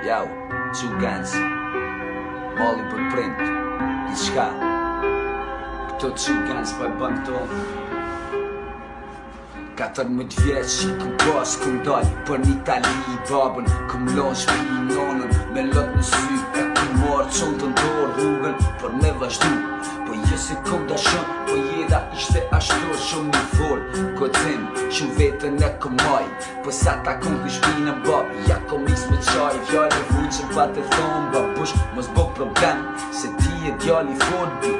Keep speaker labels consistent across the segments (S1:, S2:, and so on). S1: Jau, të shumë Molli për print Dëshka Këto të shumë kënës, bëjë këto Këto të shumë kënës, bëjë këto Katër më të vjetë që ku gosë ku ndoj Për një tali i babën Ku më lonë shpi i nonën Me lotë në sy e ku marë që të ndorë rrugën Për me vazhdu Po jesë ku më dashën Po jeda ishte ashtër që më i forë Ko të zemë vetën e ku maj Po sa ta ku më shpi në babë Ja ku më isë me qaj Vjallë e vujë që pa të thonë babush, mos më problem Se ti e djallë i fotbi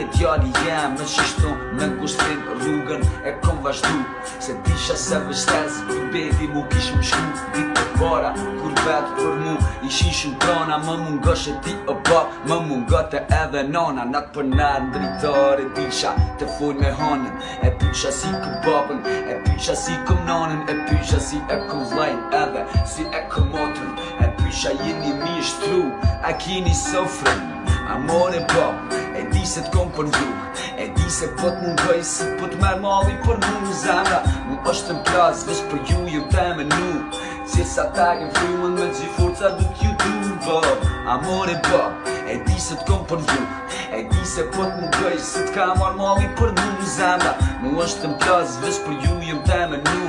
S1: je djali jem me qishtu me ngustin rrugën e kom vazhdu Se disha se vështes
S2: Kër bedi mu kishëm shku Ditë të para kur vetë për mu Ishin shumë trona
S1: Më mungësht e ti o bab po, Më mungët e edhe nona Natë për nërë në dritare Disha të fuj me honën E pysha si këm babën E pysha si këm nonën E pysha si e këm vlajnë Edhe si e këm motën E pysha jeni mi shtru A kini sofrën Amore pop, di se t'kom për ndru E di se pët më ngëj Si pët me mali për mu Zemra mu është të mplaz Vësh për ju ju të me nu Si sa ta e frimën me gjithë forca Dë t'ju du bë Amor e bë E di se t'kom për ndru E di se pët më ngëj Si t'ka mar mali për mu Zemra mu është të mplaz Vësh për ju ju të me nu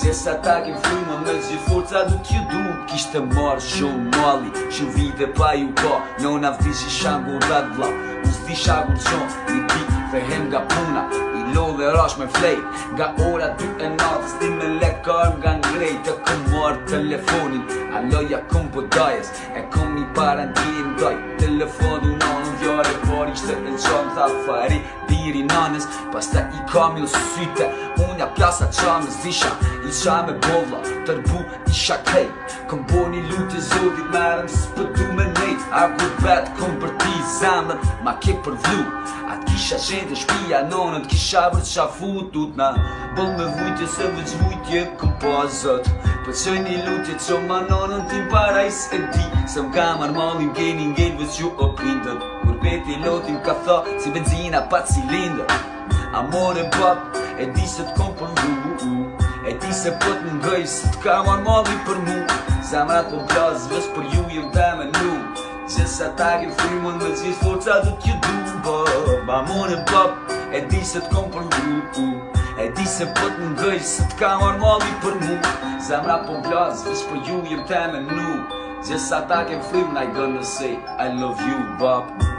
S1: Se sa ta ke frimën me gjithë forca du t'ju du Kishtë të marrë shumë mali Shumë vite pa ju ka Nona vizhi shangur dhe dhla ti shagull qon, një dit fehem nga puna I lo dhe rash me flej, nga ora 2 e natës Ti me lekar nga ngrej, të këm marrë telefonin Aloja këm për po dajes, e këm një parantin në telefon du nanë, vjare par ishte në qanë Tha fari, lirë i nanës të i kam i lësysyte Unë ja plasa qa me zisha I qa me bolla Tërbu i shakej Këm bo një lutë i zodit Merëm së pëtu me nejt A kur vetë këm për ti zemën Ma ke për vlu Atë kisha qenë të shpia nonën Të kisha për të shafu tut na Bëll me vujtje se vëq vujtje këm pazët po Për po që një lutje që ma nonën Ti para i se di Se më kam armalin, geni ngejt Vëq ju o pe pilotin ka tha Si benzina pa cilindër Amore bab, e di se t'kom për mdu E di se pët në ngëj se t'ka marë mali për mu Zemra t'o blaz, vës për ju jem dhe me nu Gjësa ta kem frimën me cilë forca du t'ju du bab Amore bab, e di se t'kom për mdu E di se pët në ngëj se t'ka marë mali për mu Zemra t'o po blaz, vës për ju jem dhe me nu Gjësa ta kem frimën, I gonna say I love you bab